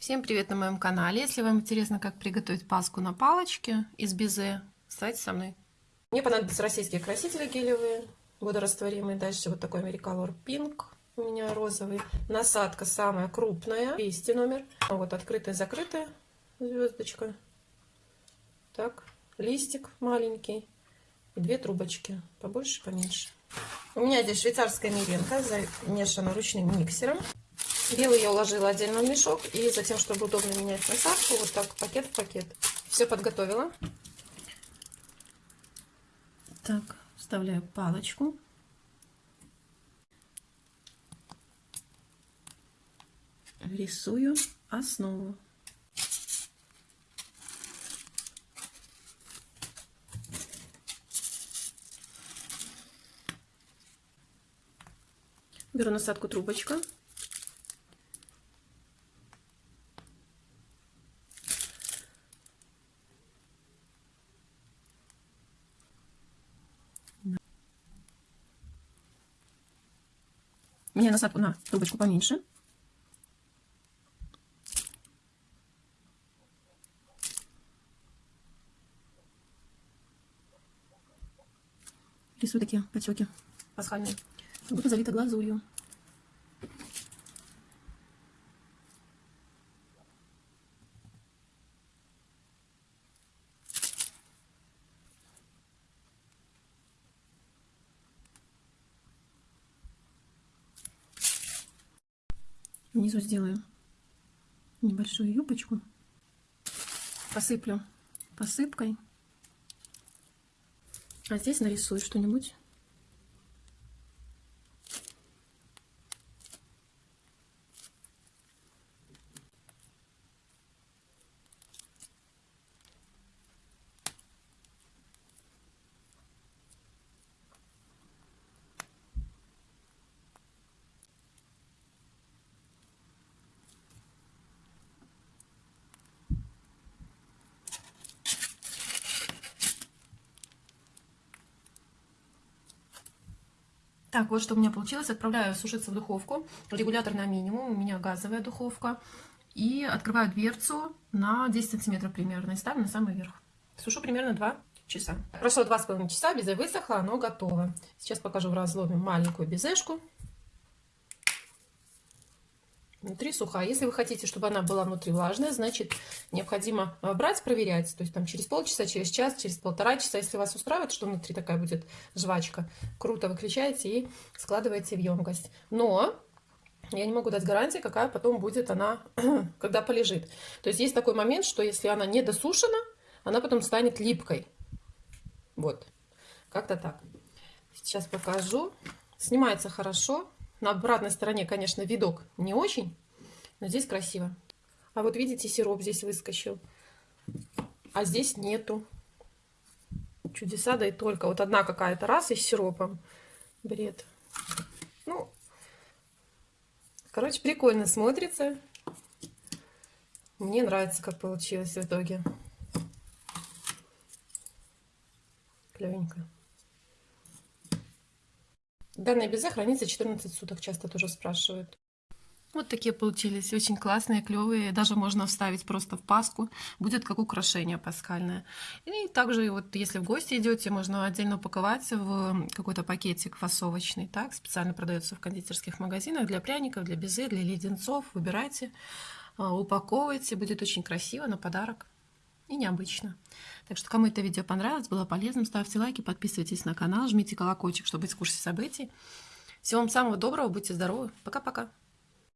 Всем привет на моем канале. Если вам интересно, как приготовить паску на палочке из безе, оставайтесь со мной. Мне понадобятся российские красители гелевые, водорастворимые. Дальше вот такой Americolor Pink у меня розовый. Насадка самая крупная, 200 номер. Вот открытая, закрытая звездочка. Так, листик маленький и две трубочки, побольше, поменьше. У меня здесь швейцарская меренка, замешана ручным миксером. Белый я уложила отдельно в мешок. И затем, чтобы удобно менять насадку, вот так пакет в пакет. Все подготовила. Так, вставляю палочку. Рисую основу. Беру насадку трубочка. Мне насадку на трубочку поменьше. Рисую такие потеки пасхальные. Буду залита глазурью. Внизу сделаю небольшую юбочку. Посыплю посыпкой. А здесь нарисую что-нибудь. Так, вот что у меня получилось. Отправляю сушиться в духовку. Регулятор на минимум. У меня газовая духовка. И открываю дверцу на 10 сантиметров примерно. И ставлю на самый верх. Сушу примерно 2 часа. Прошло 2,5 часа, безе высохло, оно готово. Сейчас покажу в разломе маленькую безешку. Внутри сухая. Если вы хотите, чтобы она была внутри влажная, значит, необходимо э, брать, проверять. То есть там через полчаса, через час, через полтора часа. Если вас устраивает, что внутри такая будет жвачка, круто выключаете и складываете в емкость. Но я не могу дать гарантии, какая потом будет она, когда полежит. То есть есть такой момент, что если она не досушена, она потом станет липкой. Вот, как-то так. Сейчас покажу. Снимается хорошо. На обратной стороне, конечно, видок не очень, но здесь красиво. А вот видите, сироп здесь выскочил. А здесь нету. Чудеса, да и только. Вот одна какая-то раз и с сиропом. Бред. Ну, короче, прикольно смотрится. Мне нравится, как получилось в итоге. Клевенько. Данное безе хранится 14 суток, часто тоже спрашивают. Вот такие получились, очень классные, клевые. Даже можно вставить просто в паску, будет как украшение пасхальное. И также, вот если в гости идете, можно отдельно упаковать в какой-то пакетик фасовочный. Так, специально продается в кондитерских магазинах для пряников, для безе, для леденцов. Выбирайте, а, упаковывайте, будет очень красиво на подарок и необычно. Так что, кому это видео понравилось, было полезным, ставьте лайки, подписывайтесь на канал, жмите колокольчик, чтобы быть в курсе событий. Всего вам самого доброго, будьте здоровы. Пока-пока.